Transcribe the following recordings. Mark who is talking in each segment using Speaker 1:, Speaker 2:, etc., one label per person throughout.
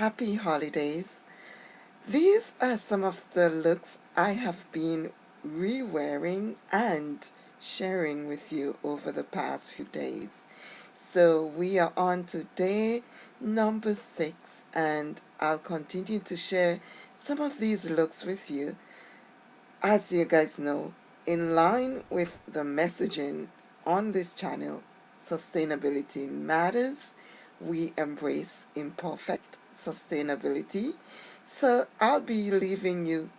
Speaker 1: happy holidays. These are some of the looks I have been re-wearing and sharing with you over the past few days. So we are on to day number six and I'll continue to share some of these looks with you. As you guys know, in line with the messaging on this channel, sustainability matters we embrace imperfect sustainability. So I'll be leaving you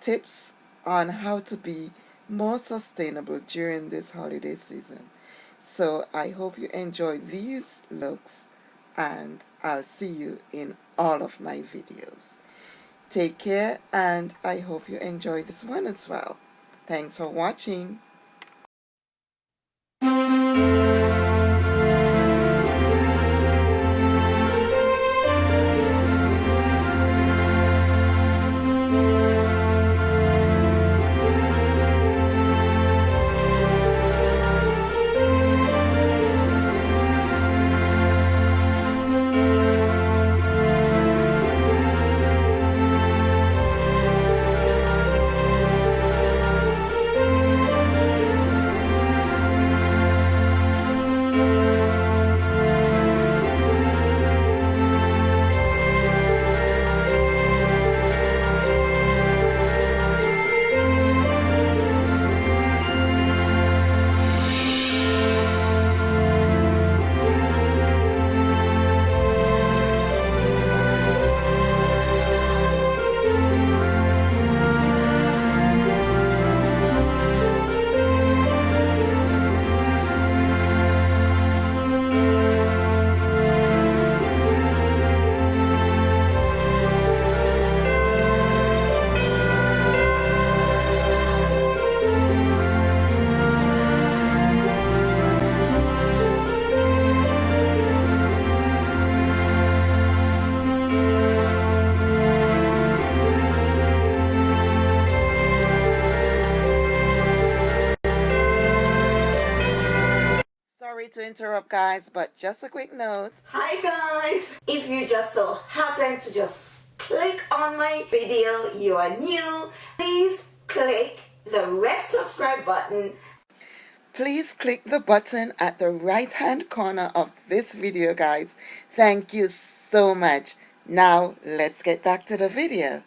Speaker 1: tips on how to be more sustainable during this holiday season. So I hope you enjoy these looks and I'll see you in all of my videos. Take care and I hope you enjoy this one as well. Thanks for watching. To interrupt guys but just a quick note.
Speaker 2: Hi guys. If you just so happen to just click on my video you are new please click the red subscribe button.
Speaker 1: Please click the button at the right hand corner of this video guys. Thank you so much. Now let's get back to the video